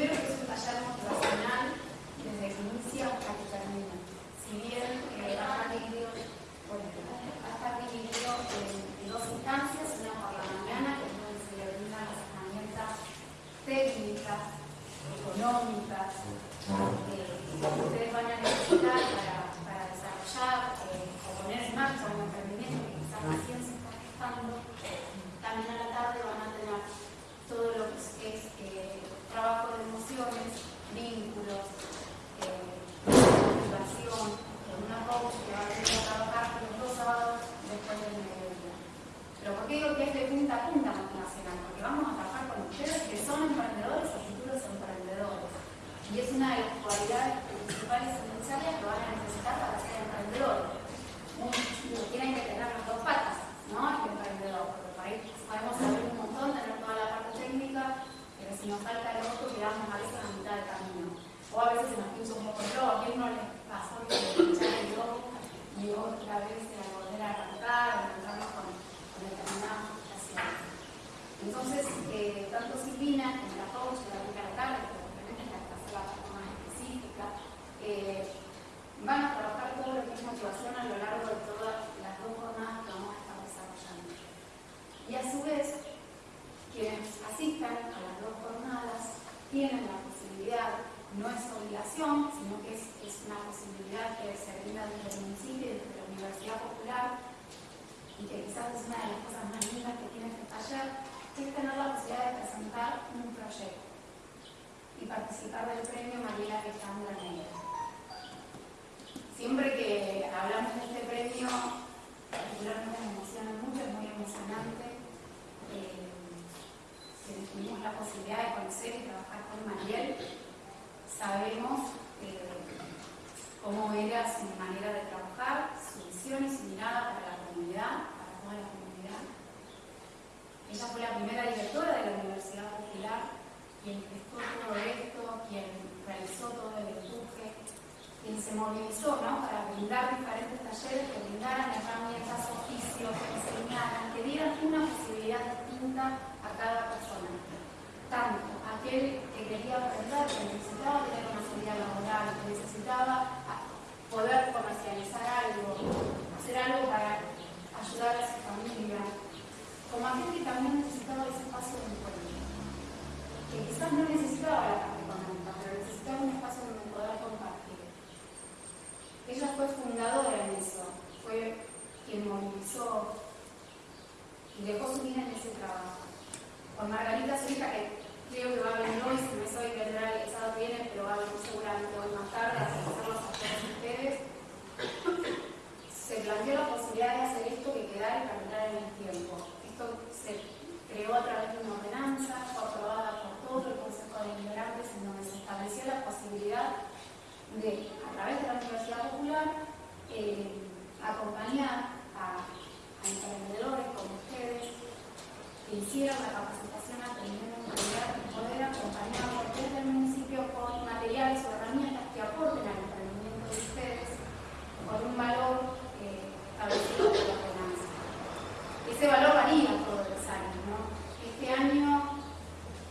Primero que es un taller motivacional desde que inicia hasta que termina. Si bien eh, está dividido, bueno, está dividido en dos instancias, una por la mañana, que es donde se le brindan las herramientas técnicas, económicas, eh, que ustedes van a necesitar para, para desarrollar eh, o poner en marcha un emprendimiento que quizás recién se está gestando. También a la tarde van a tener todo lo que es eh, trabajo de emociones, vínculos, eh, motivación, con una coach que va a venir a trabajar los dos sábados después del mediodía. Pero ¿por qué digo es de punta a punta motivacional? Porque vamos a trabajar con ustedes que son emprendedores o futuros emprendedores. Y es una de las cualidades principales necesarias que van a necesitar para ser emprendedores. Tienen que tener las dos patas, ¿no? El emprendedor. Porque por ahí podemos saber un montón, tener toda la parte técnica, pero si nos falta el otro, quedamos a veces a mitad de camino. O a veces se nos pincha un poco el globo. ¿A no les pasó que pinchara el globo y otra vez a volver a arrancar, encontrarnos con, con determinadas? Entonces, eh, tanto Silvina como la coach de la Rica que obviamente es la que hace la más específica, eh, van a trabajar todo lo que es motivación a lo largo de todas las dos jornadas que vamos a estar desarrollando. Y a su vez, quienes asistan a las dos jornadas tienen la posibilidad, no es obligación, sino que es, es una posibilidad que se brinda desde el municipio y desde la Universidad Popular, y que quizás es una de las cosas más lindas que tiene este taller, es tener la posibilidad de presentar un proyecto y participar del premio María Alejandra Negra. Siempre que hablamos de este premio, particularmente me emociona mucho, es muy emocionante. Eh, que tuvimos la posibilidad de conocer y trabajar con Mariel, sabemos eh, cómo era su manera de trabajar, su visión y su mirada para la comunidad, para toda la comunidad. Ella fue la primera directora de la Universidad Popular, quien gestó todo esto, quien realizó todo el empuje, quien se movilizó ¿no? para brindar diferentes talleres que brindaran herramientas, oficios, que enseñaran, que dieran una posibilidad distinta a cada persona. Tanto aquel que quería aprender, que necesitaba tener una salida laboral, que necesitaba poder comercializar algo, hacer algo para ayudar a su familia, aquel que también necesitaba ese espacio de encuentro, que quizás no necesitaba la parte económica, pero necesitaba un espacio donde poder compartir. Ella fue fundadora en eso, fue quien movilizó y dejó su vida en ese trabajo. Con Margarita, su hija, que creo que va a venir hoy, si no es hoy, vendrá el sábado viene, pero va a venir seguramente hoy más tarde a hacerlos a todos ustedes. Se planteó la posibilidad de hacer esto que quedara y caminar en el tiempo. Creó a través de una ordenanza, fue aprobada por todo el Consejo de Inmigrantes, en donde se estableció la posibilidad de, a través de la Universidad Popular, eh, acompañar a, a emprendedores como ustedes que hicieran la capacitación aprendiendo en realidad y poder acompañarlos desde el municipio con materiales o herramientas que aporten al emprendimiento de ustedes con un valor eh, establecido por la ordenanza. Ese valor varía todos los años, ¿no? Año,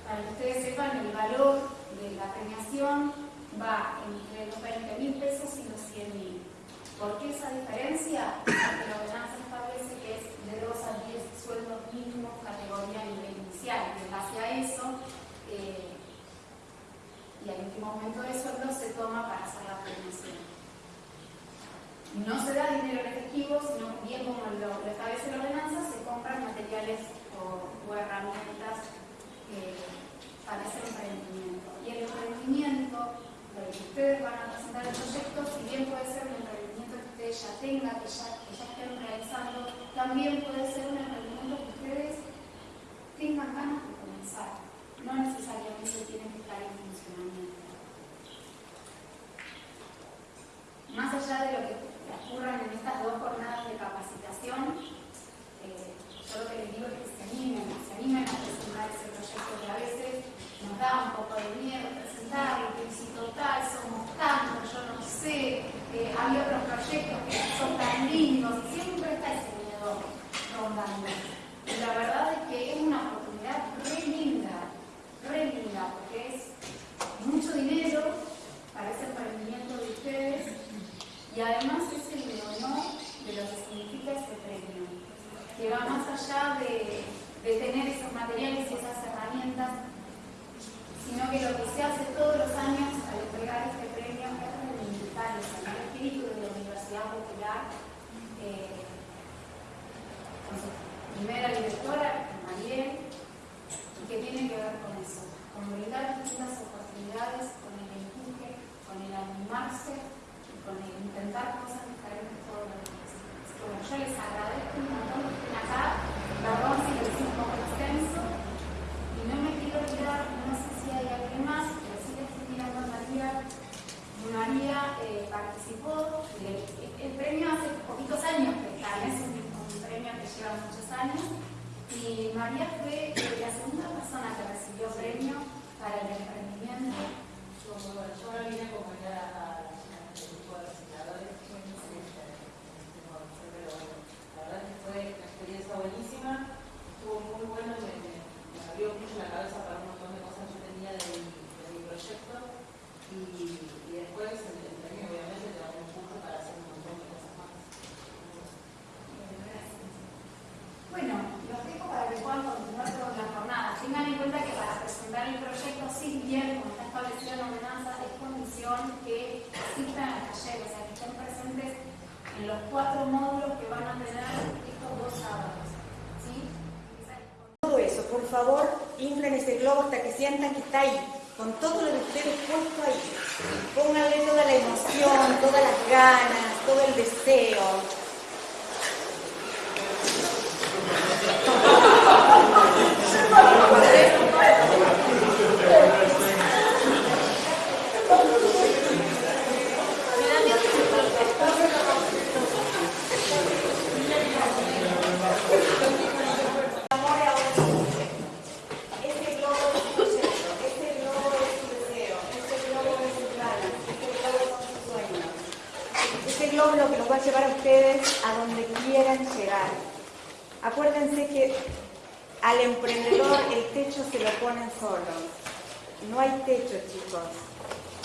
para que ustedes sepan, el valor de la premiación va entre los 20 mil pesos y los 100 mil. ¿Por qué esa diferencia? Porque la ordenanza establece que es de 2 a 10 sueldos mínimos categoría nivel inicial. Y en base a eso, eh, y al último aumento de sueldo se toma para hacer la premiación. No se da dinero en efectivo, sino bien como lo establece la ordenanza, se compran materiales o, herramientas eh, para ese emprendimiento. Y el emprendimiento, lo que ustedes van a presentar el proyecto, si bien puede ser un emprendimiento que ustedes ya tengan, que ya, que ya estén realizando, también puede ser un emprendimiento que ustedes tengan ganas de comenzar. No necesariamente tienen que estar en funcionamiento. Más allá de lo que ocurran en estas dos jornadas de capacitación, eh, yo lo que les digo es que se animen, se animen a presentar ese proyecto que a veces nos da un poco de miedo presentarlo, que si total somos tantos, yo no sé, eh, hay otros proyectos que son tan lindos, siempre está ese miedo rondando. Y la verdad es que es una oportunidad re linda, re linda, porque es de tener esos materiales y esas herramientas, sino que lo que se hace todos los años al entregar este premio es reivindicar el espíritu de la Universidad Popular, eh, con su primera directora, Mariel, y que tiene que ver con eso, con brindar distintas oportunidades, con el empuje, con el animarse y con intentar cosas diferentes todos los. Bueno, yo les agradezco un montón que estén acá, perdón si lo hice un poco extenso, y no me quiero olvidar, no sé si hay alguien más, pero sí le estoy mirando a María. María eh, participó, el, el, premio hace poquitos años que está, es un, un, premio que lleva muchos años, y María fue eh, la segunda persona que recibió premio para el emprendimiento. Yo, yo ahora vine a acompañar a el grupo de recicladores, pero bueno, la verdad que fue una experiencia buenísima, estuvo muy bueno, me, me, me, abrió mucho la cabeza para un montón de cosas que yo tenía de mi, de mi proyecto y, y, después el, el premio obviamente te da un impulso para hacer un montón de cosas más. Bueno, los dejo para que puedan continuar con la jornada. Tengan en cuenta que para presentar el proyecto, sí bien, como está establecido en la ordenanza, es condición que asistan al taller, o sea, que estén presentes en los cuatro módulos que van a tener estos dos sábados. ¿sí? Todo eso, por favor, inflen ese globo hasta que sientan que está ahí, con todo lo de ustedes puesto ahí. Pónganle toda la emoción, todas las ganas, todo el deseo. lo que los va a llevar a ustedes a donde quieran llegar. Acuérdense que al emprendedor el techo se lo ponen solos. No hay techo, chicos.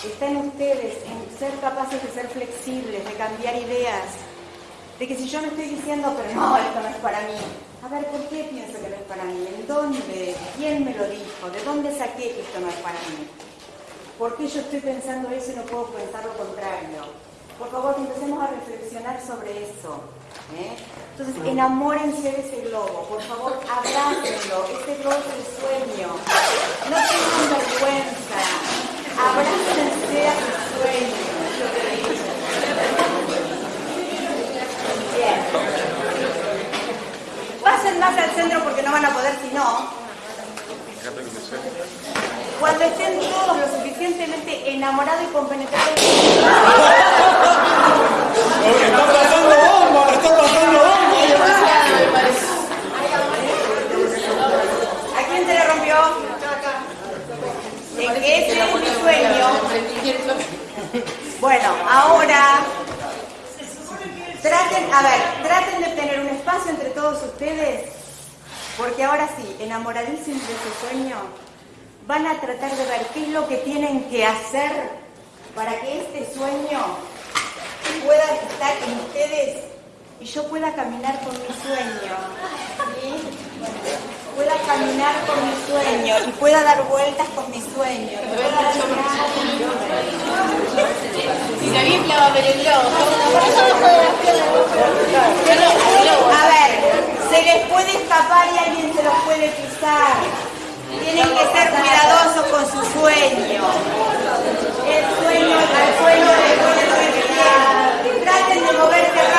Está en ustedes, en ser capaces de ser flexibles, de cambiar ideas. De que si yo no estoy diciendo, pero no, esto no es para mí. A ver, ¿por qué pienso que no es para mí? ¿En dónde? ¿Quién me lo dijo? ¿De dónde saqué que esto no es para mí? ¿Por qué yo estoy pensando eso y no puedo pensar lo contrario? Por favor, empecemos a reflexionar sobre eso. ¿eh? Entonces, enamórense de ese globo. Por favor, abrácenlo. Este globo es el sueño. No tengan vergüenza. Abrácense a su sueño. Bien. Pasen más al centro porque no van a poder si no. Cuando estén todos lo suficientemente enamorados y compenetrados. ¡Está pasando bomba! ¡Está pasando ¿A quién se le rompió? De que ese mi sueño. Bueno, ahora traten, a ver, traten de tener un espacio entre todos ustedes, porque ahora sí, enamoradísimos de su sueño, van a tratar de ver qué es lo que tienen que hacer para que este sueño pueda estar en ustedes y yo pueda caminar con mi sueño. ¿sí? pueda caminar con mi sueño y pueda dar vueltas con mi sueño. Si la a ver. A ver, se les puede escapar y alguien se los puede pisar. Tienen que ser cuidadosos con su sueño. El sueño, el sueño de poder Traten de moverse